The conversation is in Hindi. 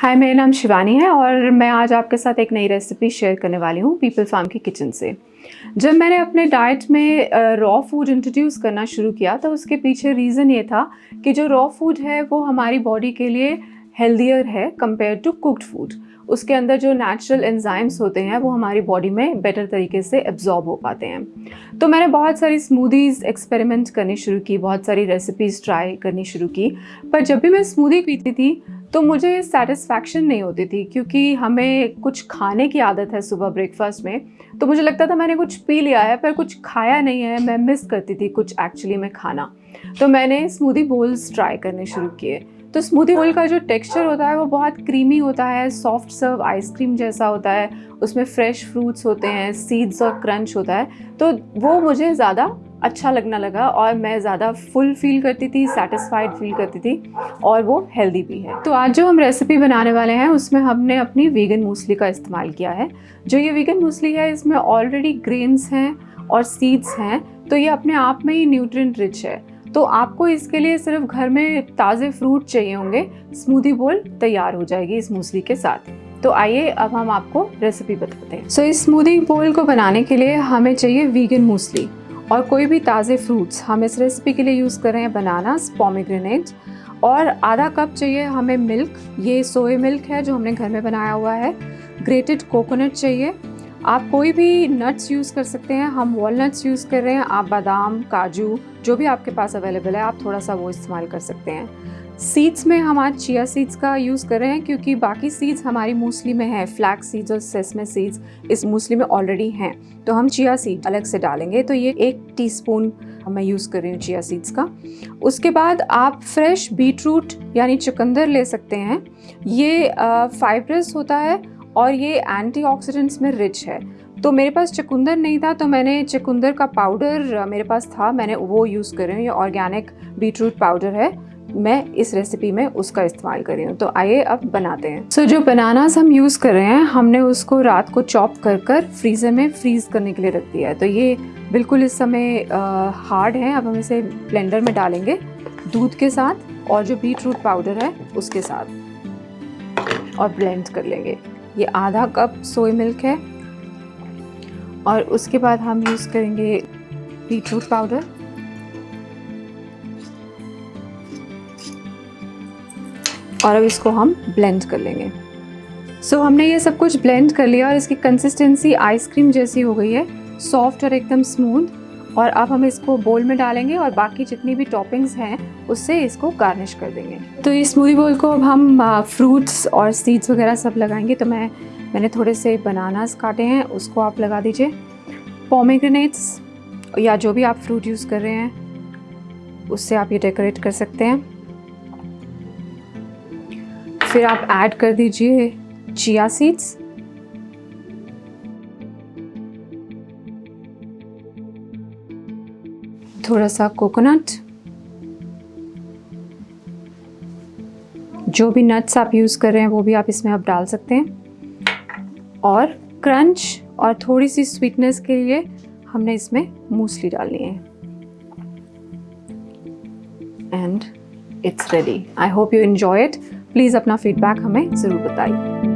हाय, मेरा नाम शिवानी है और मैं आज आपके साथ एक नई रेसिपी शेयर करने वाली हूँ पीपल फार्म की किचन से। जब मैंने अपने डाइट में रॉ फ़ूड इंट्रोड्यूस करना शुरू किया तो उसके पीछे रीज़न ये था कि जो रॉ फ़ूड है, वो हमारी बॉडी के लिए हेल्दियर है कंपेयर टू कुकड फ़ूड उसके अंदर जो नेचुरल एंजाइम्स होते हैं, वो हमारी बॉडी में बेटर तरीके से एब्जॉर्ब हो पाते हैं। तो मैंने बहुत सारी स्मूदीज़ एक्सपेरिमेंट करनी शुरू की, बहुत सारी रेसिपीज़ ट्राई करनी शुरू की, पर जब भी मैं स्मूदी पीती थी तो मुझे सेटिस्फैक्शन नहीं होती थी क्योंकि हमें कुछ खाने की आदत है सुबह ब्रेकफास्ट में। तो मुझे लगता था मैंने कुछ पी लिया है, पर कुछ खाया नहीं है, मैं मिस करती थी कुछ एक्चुअली में खाना। तो मैंने स्मूदी बोल्स ट्राई करने शुरू किए। तो स्मूदी बोल का जो टेक्सचर होता है वो बहुत क्रीमी होता है सॉफ्ट सर्व आइसक्रीम जैसा होता है, उसमें फ्रेश फ्रूट्स होते हैं सीड्स और क्रंच होता है। तो वो मुझे ज़्यादा अच्छा लगना लगा और मैं ज़्यादा फुल फील करती थी सेटिस्फाइड फील करती थी और वो हेल्दी भी है। तो आज जो हम रेसिपी बनाने वाले हैं उसमें हमने अपनी वीगन मूसली का इस्तेमाल किया है। जो ये वीगन मूसली है इसमें ऑलरेडी ग्रेन्स हैं और सीड्स हैं तो ये अपने आप में ही न्यूट्रिएंट रिच है। तो आपको इसके लिए सिर्फ़ घर में ताज़े फ्रूट चाहिए होंगे स्मूदी बोल तैयार हो जाएगी इस मूसली के साथ। तो आइए अब हम आपको रेसिपी बताते हैं। सो so, इस स्मूदी बोल को बनाने के लिए हमें चाहिए वीगन मूसली और कोई भी ताज़े फ्रूट्स हम इस रेसिपी के लिए यूज़ कर रहे हैं बनानास पॉमीग्रेनेट और आधा कप चाहिए हमें मिल्क ये सोए मिल्क है जो हमने घर में बनाया हुआ है। ग्रेटेड कोकोनट चाहिए। आप कोई भी नट्स यूज़ कर सकते हैं, हम वॉलनट्स यूज़ कर रहे हैं, आप बादाम, काजू, जो भी आपके पास अवेलेबल है, आप थोड़ा सा वो इस्तेमाल कर सकते हैं। सीड्स में हम आज चिया सीड्स का यूज़ कर रहे हैं क्योंकि बाकी सीड्स हमारी मूसली में है फ्लैक्स सीड्स और सेसमे सीड्स इस मूसली में ऑलरेडी हैं। तो हम चिया सीड अलग से डालेंगे। तो ये एक टीस्पून मैं यूज़ कर रही हूँ चिया सीड्स का। उसके बाद आप फ्रेश बीट रूट यानी चुकंदर ले सकते हैं। ये फाइब्रस होता है और ये एंटीऑक्सीडेंट्स में रिच है। तो मेरे पास चकुंदर नहीं था तो मैंने चकुंदर का पाउडर मेरे पास था। मैंने वो यूज़ कर रही हूँ। ये ऑर्गेनिक बीट रूट पाउडर है। मैं इस रेसिपी में उसका इस्तेमाल कर रही हूँ। तो आइए अब बनाते हैं। सो so, जो बनानास हम यूज़ कर रहे हैं हमने उसको रात को चॉप कर कर फ्रीज़र में फ्रीज़ करने के लिए रख दिया है। तो ये बिल्कुल इस समय हार्ड है। अब हम इसे ब्लेंडर में डालेंगे दूध के साथ और जो बीट रूट पाउडर है उसके साथ। और ब्लेंड कर लेंगे। ये आधा कप सोए मिल्क है। और उसके बाद हम यूज़ करेंगे बीट रूट पाउडर और अब इसको हम ब्लेंड कर लेंगे। सो so, हमने ये सब कुछ ब्लेंड कर लिया और इसकी कंसिस्टेंसी आइसक्रीम जैसी हो गई है। सॉफ्ट और एकदम स्मूथ और अब हम इसको बोल में डालेंगे और बाकी जितनी भी टॉपिंग्स हैं उससे इसको गार्निश कर देंगे। तो इस स्मूदी बोल को अब हम फ्रूट्स और सीड्स वगैरह सब लगाएँगे। तो मैं मैंने थोड़े से बनानास काटे हैं उसको आप लगा दीजिए। पोमेग्रेनेट्स या जो भी आप फ्रूट यूज़ कर रहे हैं उससे आप ये डेकोरेट कर सकते हैं। फिर आप ऐड कर दीजिए चिया सीड्स थोड़ा सा कोकोनट जो भी नट्स आप यूज़ कर रहे हैं, वो भी आप इसमें आप डाल सकते हैं. और क्रंच और थोड़ी सी स्वीटनेस के लिए हमने इसमें मूसली डालनी है. And it's ready I hope you enjoy it please अपना फीडबैक हमें ज़रूर बताइए।